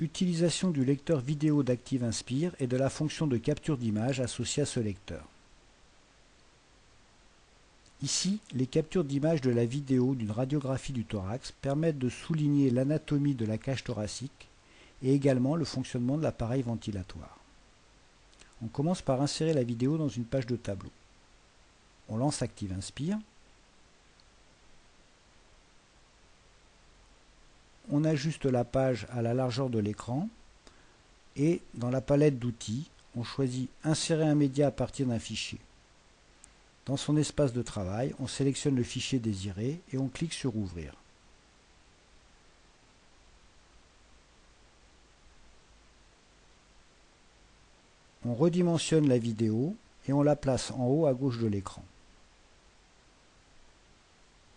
Utilisation du lecteur vidéo d'Active Inspire et de la fonction de capture d'image associée à ce lecteur. Ici, les captures d'image de la vidéo d'une radiographie du thorax permettent de souligner l'anatomie de la cage thoracique et également le fonctionnement de l'appareil ventilatoire. On commence par insérer la vidéo dans une page de tableau. On lance Active Inspire. On ajuste la page à la largeur de l'écran et dans la palette d'outils, on choisit Insérer un média à partir d'un fichier. Dans son espace de travail, on sélectionne le fichier désiré et on clique sur Ouvrir. On redimensionne la vidéo et on la place en haut à gauche de l'écran.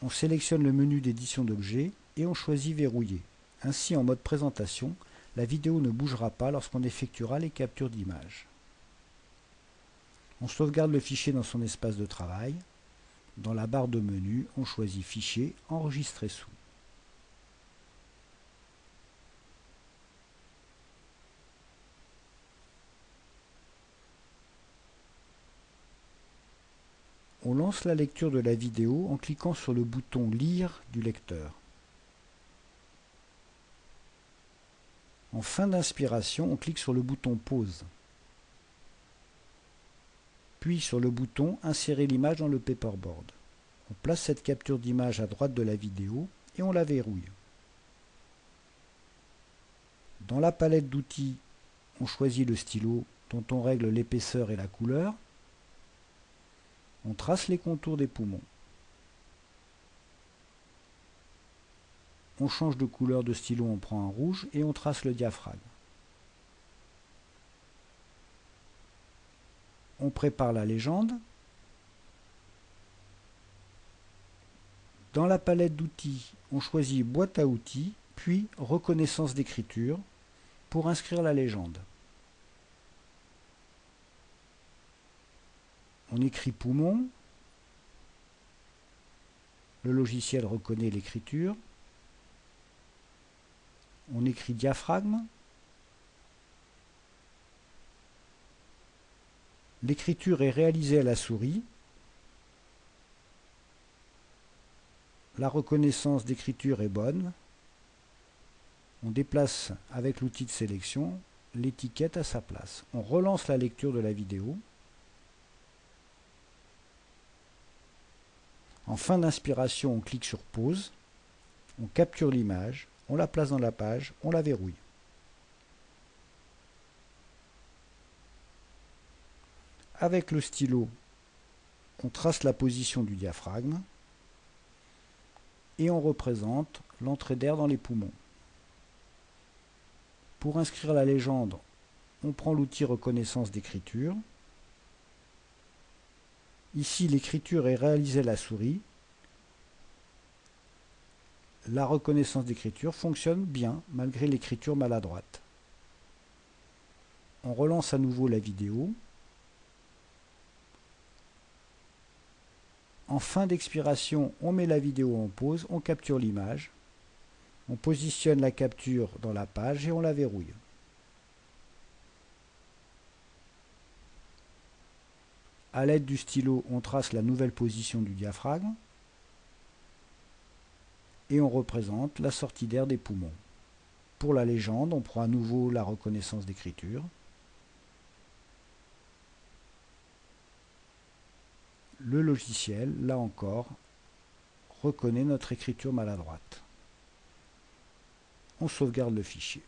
On sélectionne le menu d'édition d'objets et on choisit Verrouiller. Ainsi, en mode présentation, la vidéo ne bougera pas lorsqu'on effectuera les captures d'images. On sauvegarde le fichier dans son espace de travail. Dans la barre de menu, on choisit Fichier, Enregistrer sous. On lance la lecture de la vidéo en cliquant sur le bouton Lire du lecteur. En fin d'inspiration, on clique sur le bouton Pause. Puis sur le bouton Insérer l'image dans le paperboard. On place cette capture d'image à droite de la vidéo et on la verrouille. Dans la palette d'outils, on choisit le stylo dont on règle l'épaisseur et la couleur. On trace les contours des poumons. On change de couleur de stylo, on prend un rouge et on trace le diaphragme. On prépare la légende. Dans la palette d'outils, on choisit boîte à outils, puis reconnaissance d'écriture pour inscrire la légende. On écrit poumon. Le logiciel reconnaît l'écriture. On écrit diaphragme. L'écriture est réalisée à la souris. La reconnaissance d'écriture est bonne. On déplace avec l'outil de sélection l'étiquette à sa place. On relance la lecture de la vidéo. En fin d'inspiration, on clique sur pause, on capture l'image, on la place dans la page, on la verrouille. Avec le stylo, on trace la position du diaphragme et on représente l'entrée d'air dans les poumons. Pour inscrire la légende, on prend l'outil reconnaissance d'écriture Ici, l'écriture est réalisée à la souris. La reconnaissance d'écriture fonctionne bien malgré l'écriture maladroite. On relance à nouveau la vidéo. En fin d'expiration, on met la vidéo en pause, on capture l'image, on positionne la capture dans la page et on la verrouille. À l'aide du stylo, on trace la nouvelle position du diaphragme et on représente la sortie d'air des poumons. Pour la légende, on prend à nouveau la reconnaissance d'écriture. Le logiciel, là encore, reconnaît notre écriture maladroite. On sauvegarde le fichier.